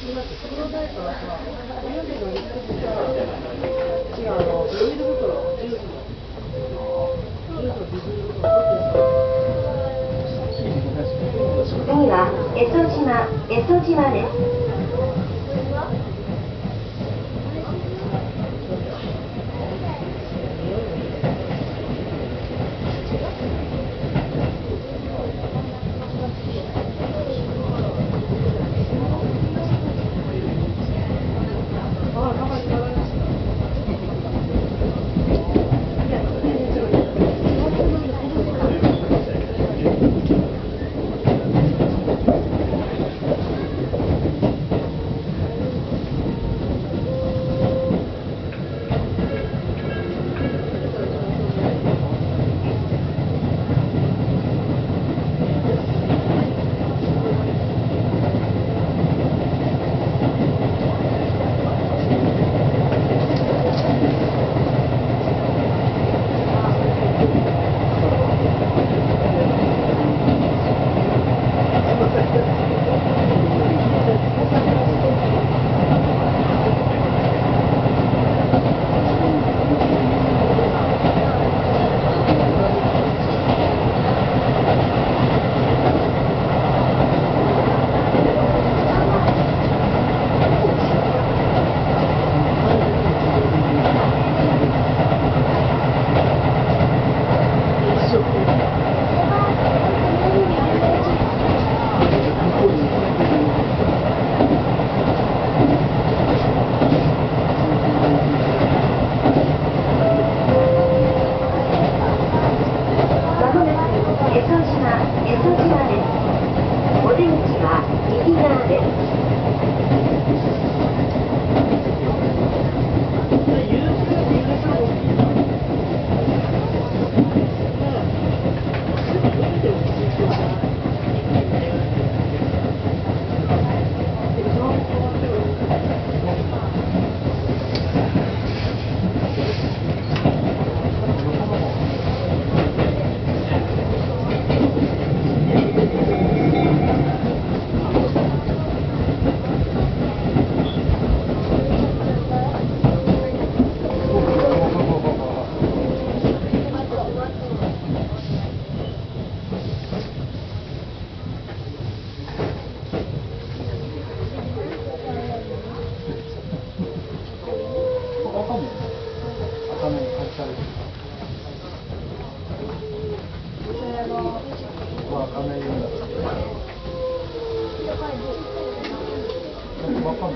次は江戸島江戸島です。すいません。刚才用的。那放？